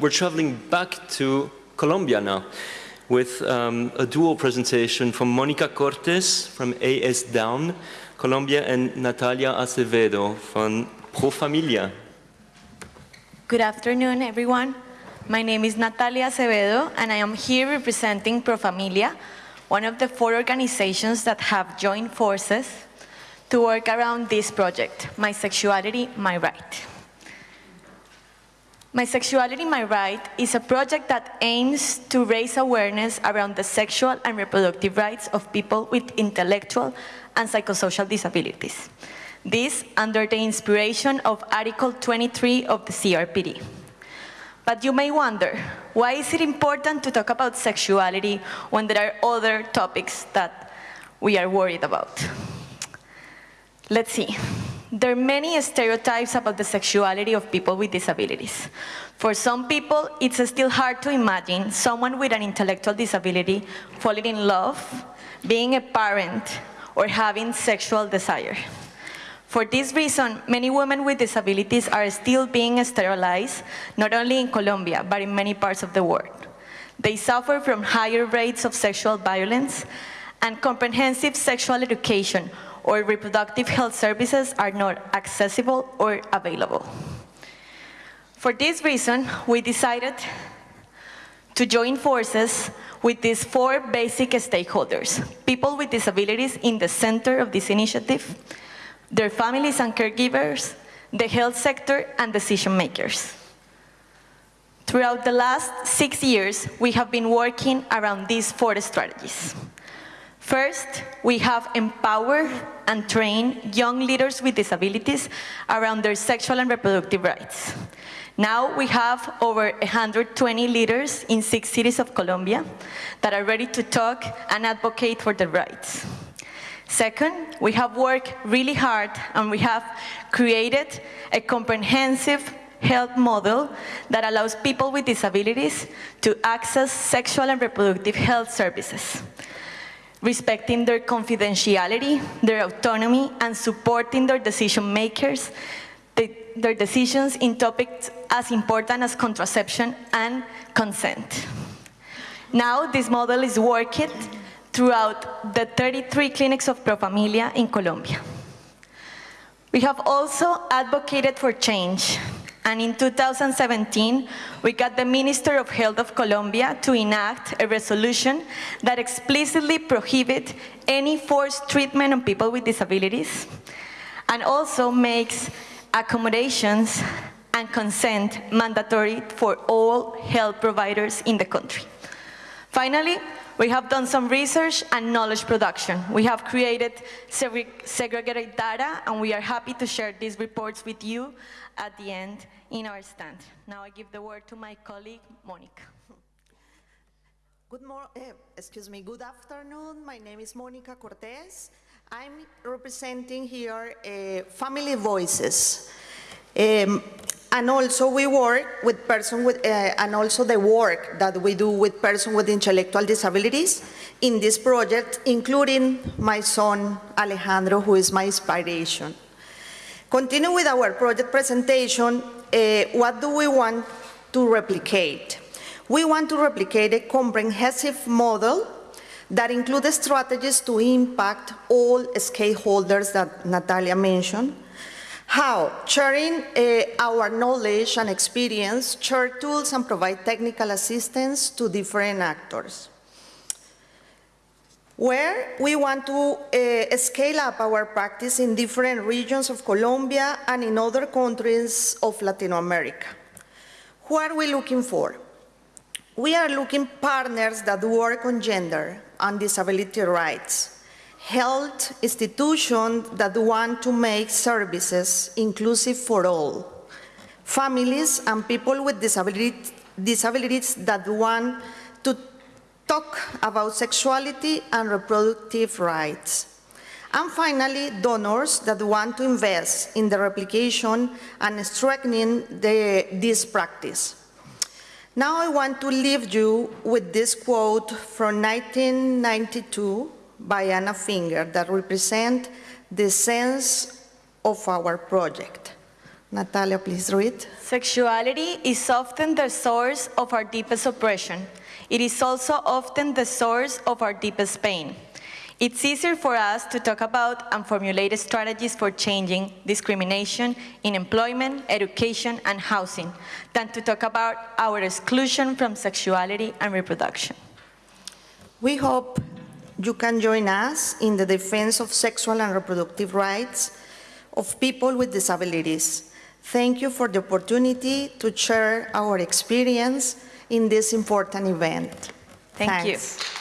We're traveling back to Colombia now with um, a dual presentation from Monica Cortes from Asdown, Colombia, and Natalia Acevedo from Pro Familia. Good afternoon, everyone. My name is Natalia Acevedo, and I am here representing Pro Familia, one of the four organizations that have joined forces to work around this project, My Sexuality, My Right. My Sexuality, My Right is a project that aims to raise awareness around the sexual and reproductive rights of people with intellectual and psychosocial disabilities. This under the inspiration of Article 23 of the CRPD. But you may wonder, why is it important to talk about sexuality when there are other topics that we are worried about? Let's see. There are many stereotypes about the sexuality of people with disabilities. For some people, it's still hard to imagine someone with an intellectual disability falling in love, being a parent, or having sexual desire. For this reason, many women with disabilities are still being sterilized, not only in Colombia, but in many parts of the world. They suffer from higher rates of sexual violence, and comprehensive sexual education or reproductive health services are not accessible or available. For this reason, we decided to join forces with these four basic stakeholders, people with disabilities in the center of this initiative, their families and caregivers, the health sector, and decision makers. Throughout the last six years, we have been working around these four strategies. First, we have empowered and trained young leaders with disabilities around their sexual and reproductive rights. Now we have over 120 leaders in six cities of Colombia that are ready to talk and advocate for their rights. Second, we have worked really hard and we have created a comprehensive health model that allows people with disabilities to access sexual and reproductive health services respecting their confidentiality, their autonomy, and supporting their decision makers, the, their decisions in topics as important as contraception and consent. Now this model is working throughout the 33 clinics of Pro Familia in Colombia. We have also advocated for change and in 2017, we got the Minister of Health of Colombia to enact a resolution that explicitly prohibits any forced treatment on people with disabilities and also makes accommodations and consent mandatory for all health providers in the country. Finally, we have done some research and knowledge production. We have created segregated data, and we are happy to share these reports with you at the end in our stand. Now I give the word to my colleague, Monica. Good morning, uh, excuse me, good afternoon. My name is Monica Cortes. I'm representing here uh, Family Voices. Um, and also we work with person with, uh, and also the work that we do with person with intellectual disabilities in this project, including my son Alejandro, who is my inspiration. Continue with our project presentation, uh, what do we want to replicate? We want to replicate a comprehensive model that includes strategies to impact all stakeholders that Natalia mentioned. How? Sharing uh, our knowledge and experience, share tools and provide technical assistance to different actors where we want to uh, scale up our practice in different regions of Colombia and in other countries of Latin America. Who are we looking for? We are looking partners that work on gender and disability rights, health institutions that want to make services inclusive for all, families and people with disabilities, disabilities that want to talk about sexuality and reproductive rights. And finally, donors that want to invest in the replication and strengthening the, this practice. Now I want to leave you with this quote from 1992 by Anna Finger that represent the sense of our project. Natalia, please read. Sexuality is often the source of our deepest oppression. It is also often the source of our deepest pain. It's easier for us to talk about and formulate strategies for changing discrimination in employment, education, and housing than to talk about our exclusion from sexuality and reproduction. We hope you can join us in the defense of sexual and reproductive rights of people with disabilities. Thank you for the opportunity to share our experience in this important event. Thank you. Thanks.